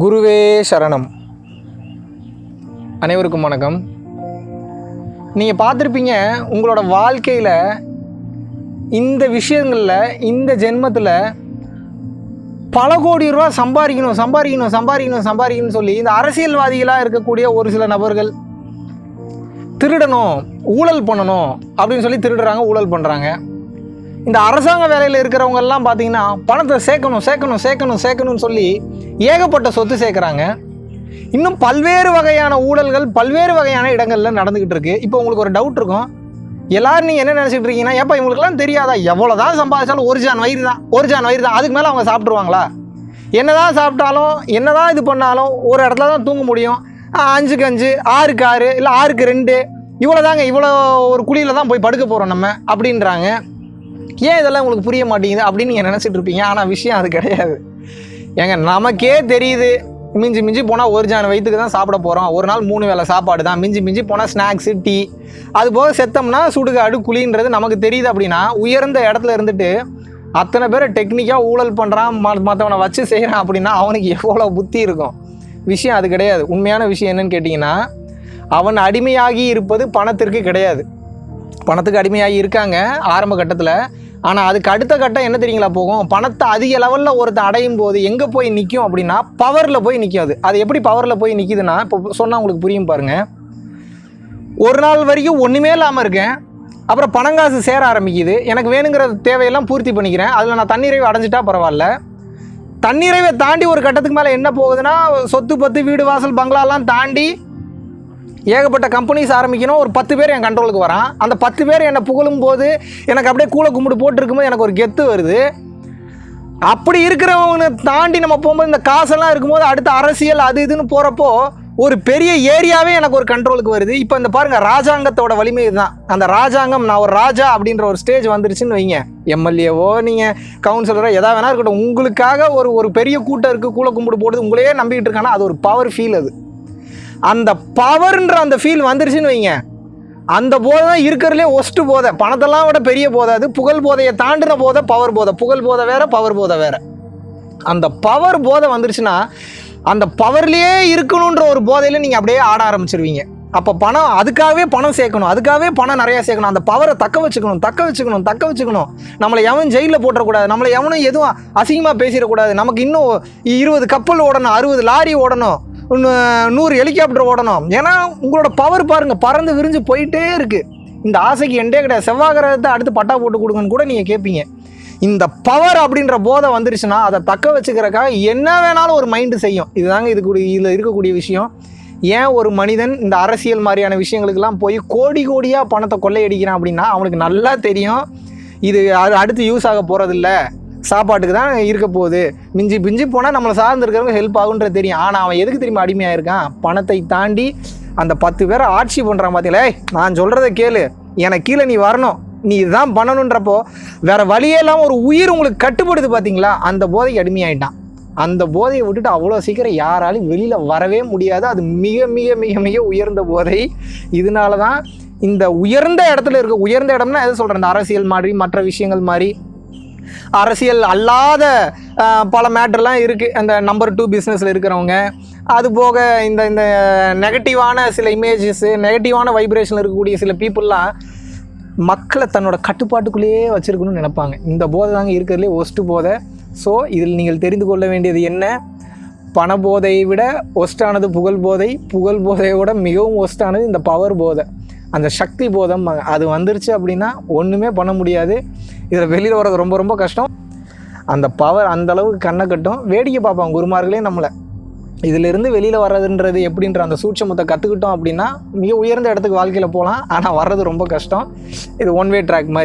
குருவே சரணம். அனைவருக்கும் வணக்கம். நீங்கள் பார்த்துருப்பீங்க உங்களோட வாழ்க்கையில் இந்த விஷயங்களில் இந்த ஜென்மத்தில் பல கோடி ரூபா சம்பாதிக்கணும் சம்பாதிக்கணும் சம்பாதிக்கணும் சம்பாதிக்கணும்னு சொல்லி இந்த அரசியல்வாதிகளாக இருக்கக்கூடிய ஒரு சில நபர்கள் திருடணும் ஊழல் பண்ணணும் அப்படின்னு சொல்லி திருடுறாங்க ஊழல் பண்ணுறாங்க இந்த அரசாங்க வேலையில் இருக்கிறவங்க எல்லாம் பார்த்தீங்கன்னா பணத்தை சேர்க்கணும் சேர்க்கணும் சேர்க்கணும் சேர்க்கணும்னு சொல்லி ஏகப்பட்ட சொத்து சேர்க்குறாங்க. இன்னும் பல்வேறு வகையான ஊழல்கள் பல்வேறு வகையான இடங்களில் நடந்துக்கிட்டு இருக்கு. இப்போ உங்களுக்கு ஒரு டவுட் இருக்கும். எல்லாரும் நீங்கள் என்ன நினச்சிட்டு இருக்கீங்கன்னா ஏப்பா இவங்களுக்குலாம் தெரியாதா? எவ்வளோ தான் சம்பாதிச்சாலும் ஒரு ஜான் வயிறு தான் ஒரு ஜான் வயிறு தான். அதுக்கு மேலே அவங்க சாப்பிட்ருவாங்களா என்னதான் சாப்பிட்டாலும் என்னதான் இது பண்ணாலும் ஒரு இடத்துல தான் தூங்க முடியும். அஞ்சுக்கு அஞ்சு ஆறுக்கு ஆறு இல்லை ஆறுக்கு ரெண்டு இவ்வளோ தாங்க இவ்வளோ ஒரு குழியில் தான் போய் படுக்க போகிறோம் நம்ம அப்படின்றாங்க. ஏன் இதெல்லாம் உங்களுக்கு புரிய மாட்டேங்குது அப்படின்னு நீங்கள் நினச்சிட்டு இருப்பீங்க? ஆனால் விஷயம் அது கிடையாது. ஏங்க நமக்கே தெரியுது. மிஞ்சி மிஞ்சி போனால் ஒரு ஜான வயிற்றுக்கு தான் சாப்பிட போகிறோம் ஒரு நாள் மூணு வேளை சாப்பாடு தான். மிஞ்சி மிஞ்சி போனால் ஸ்நாக்ஸு டீ. அது போக செத்தோம்னா சுடுகாடு குழின்றது நமக்கு தெரியுது அப்படின்னா உயர்ந்த இடத்துல இருந்துட்டு அத்தனை பேரை டெக்னிக்காக ஊழல் பண்ணுறான் மற்றவனை வச்சு செய்கிறான் அப்படின்னா அவனுக்கு எவ்வளோ புத்தி இருக்கும்? விஷயம் அது கிடையாது. உண்மையான விஷயம் என்னன்னு கேட்டிங்கன்னா அவன் அடிமையாகி இருப்பது பணத்திற்கு கிடையாது. பணத்துக்கு அடிமையாகி இருக்காங்க ஆரம்ப கட்டத்தில். ஆனால் அதுக்கு அடுத்த கட்டம் என்ன தெரியுங்களா போகும்? பணத்தை அதிக லெவலில் ஒருத்தன் அடையும் போது எங்கே போய் நிற்கும் அப்படின்னா பவரில் போய் நிற்கும் அது. அது எப்படி பவரில் போய் நிற்கிதுன்னா இப்போ சொன்னால் உங்களுக்கு புரியும் பாருங்கள் ஒரு நாள் வரைக்கும் ஒன்றுமே இல்லாமல் இருக்கேன். அப்புறம் பணங்காசு சேர ஆரம்பிக்குது. எனக்கு வேணுங்கிற தேவையெல்லாம் பூர்த்தி பண்ணிக்கிறேன். அதில் நான் தண்ணீரை அடைஞ்சிட்டா பரவாயில்ல. தண்ணீரைவை தாண்டி ஒரு கட்டத்துக்கு மேலே என்ன போகுதுன்னா சொத்து பத்து வீடு வாசல் பங்களாலாம் தாண்டி ஏகப்பட்ட கம்பெனிஸ் ஆரம்பிக்கணும். ஒரு பத்து பேர் என் கண்ட்ரோலுக்கு வரான். அந்த பத்து பேர் என்னை புகழும் போது எனக்கு அப்படியே கூலை கும்பிடு போட்டிருக்கும்போது எனக்கு ஒரு கெத்து வருது. அப்படி இருக்கிறவனை தாண்டி நம்ம போகும்போது இந்த காசெல்லாம் இருக்கும்போது அடுத்த அரசியல் அது இதுன்னு போகிறப்போ ஒரு பெரிய ஏரியாவே எனக்கு ஒரு கண்ட்ரோலுக்கு வருது. இப்போ இந்த பாருங்கள் ராஜாங்கத்தோட வலிமை இதுதான். அந்த ராஜாங்கம் நான் ஒரு ராஜா அப்படின்ற ஒரு ஸ்டேஜ் வந்துருச்சுன்னு வைங்க. எம்எல்ஏவோ நீங்கள் கவுன்சிலரோ எதா வேணா இருக்கட்டும். உங்களுக்காக ஒரு ஒரு பெரிய கூட்டம் இருக்குது கூலை கும்பிடு போடுது உங்களையே நம்பிக்கிட்டு இருக்கானா? அது ஒரு பவர் ஃபீல் அது. அந்த பவர்ன்ற அந்த ஃபீல் வந்துருச்சுன்னு வைங்க. அந்த போதை தான் இருக்கிறதுலே ஒஸ்ட்டு போதை. பணத்தெல்லாம் விட பெரிய போதை அது. புகழ் போதையை தாண்டின போதை பவர் போதை. புகழ் போதை வேறு பவர் போதை வேற. அந்த பவர் போதை வந்துருச்சுன்னா அந்த பவர்லேயே இருக்கணுன்ற ஒரு போதையில் நீங்கள் அப்படியே ஆட ஆரம்பிச்சிருவீங்க. அப்போ பணம் அதுக்காகவே பணம் சேர்க்கணும். அதுக்காகவே பணம் நிறையா சேர்க்கணும். அந்த பவரை தக்க வச்சுக்கணும் தக்க வச்சுக்கணும் தக்க வச்சுக்கணும். நம்மளை எவன் ஜெயிலில் போட்டுறக்கூடாது. நம்மளை எவனும் எதுவும் அசிங்கமாக பேசிடக்கூடாது. நமக்கு இன்னும் இருபது கப்பல் ஓடணும் அறுபது லாரி ஓடணும். நூறு ஹெலிகாப்டர் ஓடணும். ஏன்னா உங்களோட பவர் பாருங்கள் பறந்து விரிஞ்சு போயிட்டே இருக்குது இந்த ஆசைக்கு எண்டே கிடையாது. செவ்வாய் கிரகத்தை அடுத்து பட்டா போட்டு கொடுங்கன்னு கூட நீங்கள் கேட்பீங்க இந்த பவர் அப்படின்ற போதை வந்துருச்சுன்னா அதை தக்க வச்சுக்கிறக்காக என்ன வேணாலும் ஒரு மைண்டு செய்யும். இதுதாங்க இது கூடிய இதில் இருக்கக்கூடிய விஷயம். ஏன் ஒரு மனிதன் இந்த அரசியல் மாதிரியான விஷயங்களுக்கெல்லாம் போய் கோடி கோடியாக பணத்தை கொள்ளையடிக்கிறான் அப்படின்னா அவனுக்கு நல்லா தெரியும். இது அது அடுத்து யூஸ் ஆக போகிறதில்ல சாப்பாட்டுக்கு தான் இருக்க போகுது. மிஞ்சி பிஞ்சி போனால் நம்மளை சார்ந்திருக்கிறவங்க ஹெல்ப் ஆகுன்றது தெரியும். ஆனால் அவன் எதுக்கு திரும்பி அடிமையாக இருக்கான் பணத்தை தாண்டி அந்த பத்து பேரை ஆட்சி பண்ணுறான் பார்த்தீங்களே நான் சொல்கிறத கேளு. எனக்கு கீழே நீ வரணும். நீ இதுதான் பண்ணணுன்றப்போ வேறு வழியே இல்லாமல் ஒரு உயிர் உங்களுக்கு கட்டுப்படுது பார்த்தீங்களா அந்த போதைக்கு அடிமையாயிட்டான். அந்த போதையை விட்டுட்டு அவ்வளோ சீக்கிரம் யாராலும் வெளியில் வரவே முடியாது. அது மிக மிக மிக மிக உயர்ந்த போதை. இதனால தான் இந்த உயர்ந்த இடத்துல இருக்க உயர்ந்த இடம்னா எது சொல்கிறேன் இந்த அரசியல் மாதிரி மற்ற விஷயங்கள் மாதிரி. அரசியல் அல்லாத பல மேட்டர்லாம் இருக்குது அந்த நம்பர் டூ பிஸ்னஸில் இருக்கிறவங்க. அது போக இந்த இந்த நெகட்டிவான சில இமேஜஸ்ஸு நெகட்டிவான வைப்ரேஷனில் இருக்கக்கூடிய சில பீப்புளெலாம் மக்களை தன்னோட கட்டுப்பாட்டுக்குள்ளேயே வச்சுருக்கணும்னு நினைப்பாங்க. இந்த போதை தாங்க இருக்கிறதுலே ஒஸ்ட்டு போதை. ஸோ இதில் நீங்கள் தெரிந்து கொள்ள வேண்டியது என்ன? பண போதையை விட ஒஸ்டானது புகழ் போதை. புகழ் போதையோட விட மிகவும் ஒஸ்டானது இந்த பவர் போதை. அந்த சக்தி போதம் அது வந்துருச்சு அப்படின்னா ஒன்றுமே பண்ண முடியாது. இதில் வெளியில் வர்றது ரொம்ப ரொம்ப கஷ்டம். அந்த பவர் அந்தளவுக்கு கண்ணை கட்டும். வேடிக்கை பார்ப்பாங்க குருமார்களே நம்மளை. இதிலிருந்து வெளியில் வர்றதுன்றது எப்படின்ற அந்த சூட்சமத்தை கற்றுக்கிட்டோம் அப்படின்னா மிக உயர்ந்த இடத்துக்கு வாழ்க்கையில் போகலாம். ஆனால் வர்றது ரொம்ப கஷ்டம். இது ஒன் வே ட்ராக் மாதிரி.